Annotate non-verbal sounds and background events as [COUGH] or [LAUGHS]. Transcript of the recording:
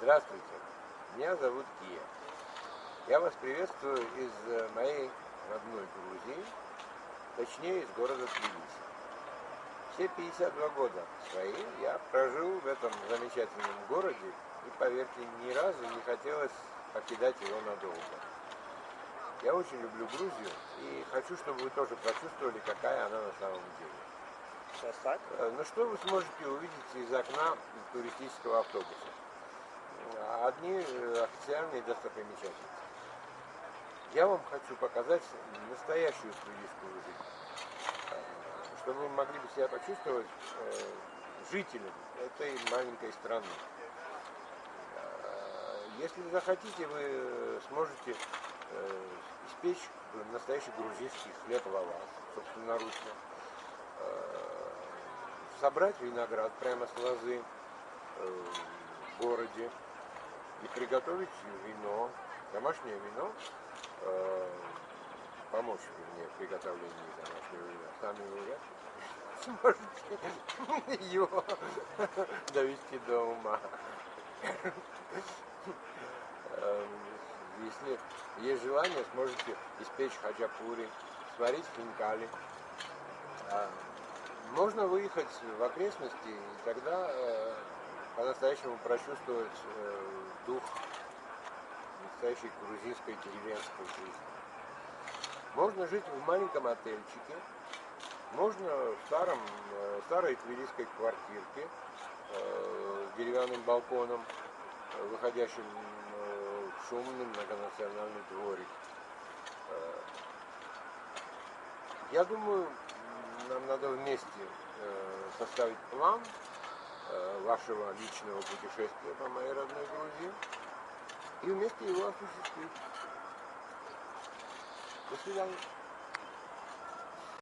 Здравствуйте, меня зовут Кия. Я вас приветствую из э, моей родной Грузии, точнее из города Тбилиси. Все 52 года свои я прожил в этом замечательном городе и, поверьте, ни разу не хотелось покидать его надолго. Я очень люблю Грузию и хочу, чтобы вы тоже прочувствовали, какая она на самом деле. Сейчас так? Э, Ну что вы сможете увидеть из окна туристического автобуса? Одни э, официальные достопримечательности. Я вам хочу показать настоящую туристскую жизнь, Э, чтобы вы могли бы себя почувствовать э, жителем этой маленькой страны. Если захотите, вы сможете испечь настоящий грузинский хлеб лаваш, собственноручно собрать виноград прямо с лозы в городе и приготовить вино, домашнее вино, э, помочь мне в приготовлении домашнего вина. Сами вы сможете [LAUGHS] его довести до ума. Эм, Если есть желание, сможете испечь хачапури, сварить хинкали. А, Можно выехать в окрестности и тогда э, по-настоящему прочувствовать э, дух настоящей грузинской деревенской жизни. Можно жить в маленьком отельчике, можно в старом, э, старой тбилисской квартирке э, с деревянным балконом, э, выходящим э, в шумный многонациональный дворик. Э, Я думаю, нам надо вместе э, составить план вашего личного путешествия по моей родной Грузии и вместе его осуществить. До свидания.